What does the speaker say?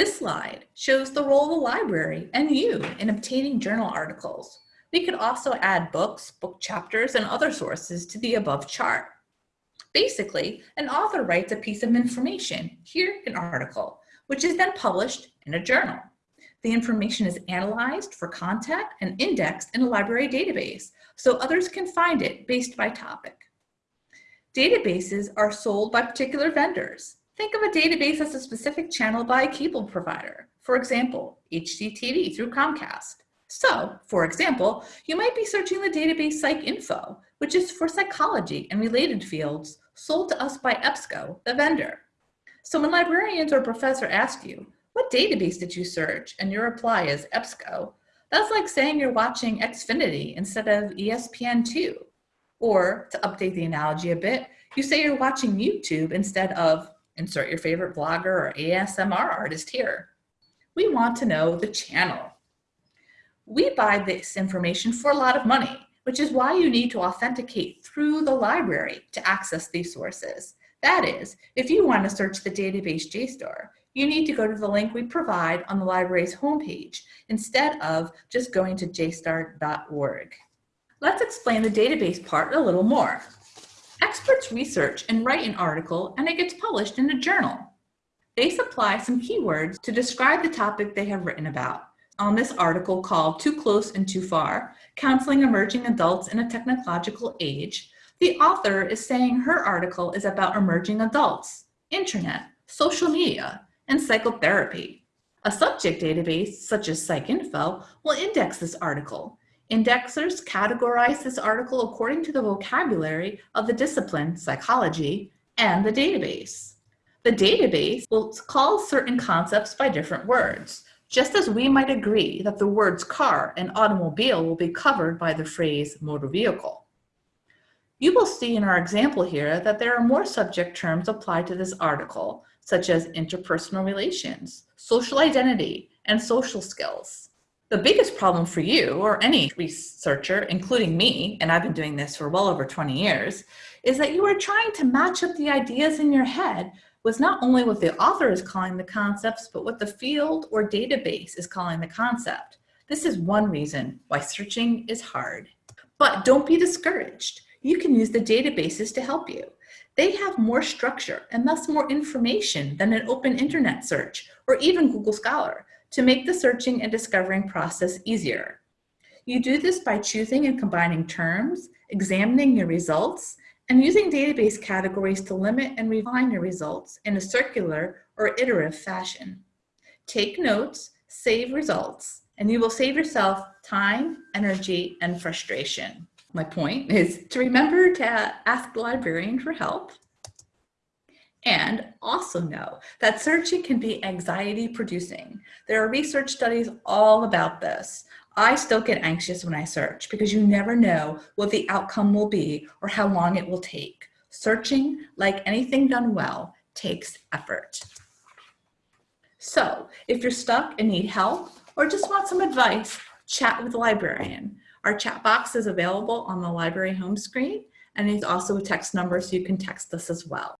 This slide shows the role of the library and you in obtaining journal articles. We could also add books, book chapters, and other sources to the above chart. Basically, an author writes a piece of information, here an article, which is then published in a journal. The information is analyzed for content and indexed in a library database so others can find it based by topic. Databases are sold by particular vendors. Think of a database as a specific channel by a cable provider. For example, HDTV through Comcast. So, for example, you might be searching the database PsycInfo, which is for psychology and related fields, sold to us by EBSCO, the vendor. So when librarians or professor ask you, what database did you search? And your reply is EBSCO. That's like saying you're watching Xfinity instead of ESPN2. Or to update the analogy a bit, you say you're watching YouTube instead of insert your favorite blogger or ASMR artist here. We want to know the channel. We buy this information for a lot of money, which is why you need to authenticate through the library to access these sources. That is, if you want to search the database JSTOR, you need to go to the link we provide on the library's homepage instead of just going to jstor.org. Let's explain the database part a little more. Experts research and write an article and it gets published in a journal. They supply some keywords to describe the topic they have written about. On this article called Too Close and Too Far, Counseling Emerging Adults in a Technological Age, the author is saying her article is about emerging adults, internet, social media, and psychotherapy. A subject database, such as PsycInfo, will index this article. Indexers categorize this article according to the vocabulary of the discipline, psychology, and the database. The database will call certain concepts by different words, just as we might agree that the words car and automobile will be covered by the phrase motor vehicle. You will see in our example here that there are more subject terms applied to this article such as interpersonal relations, social identity, and social skills. The biggest problem for you or any researcher, including me, and I've been doing this for well over 20 years, is that you are trying to match up the ideas in your head with not only what the author is calling the concepts, but what the field or database is calling the concept. This is one reason why searching is hard. But don't be discouraged. You can use the databases to help you. They have more structure and thus more information than an open internet search or even Google Scholar to make the searching and discovering process easier. You do this by choosing and combining terms, examining your results, and using database categories to limit and refine your results in a circular or iterative fashion. Take notes, save results, and you will save yourself time, energy, and frustration my point is to remember to ask the librarian for help and also know that searching can be anxiety producing. There are research studies all about this. I still get anxious when I search because you never know what the outcome will be or how long it will take. Searching, like anything done well, takes effort. So if you're stuck and need help or just want some advice, chat with the librarian. Our chat box is available on the library home screen and it's also a text number so you can text us as well.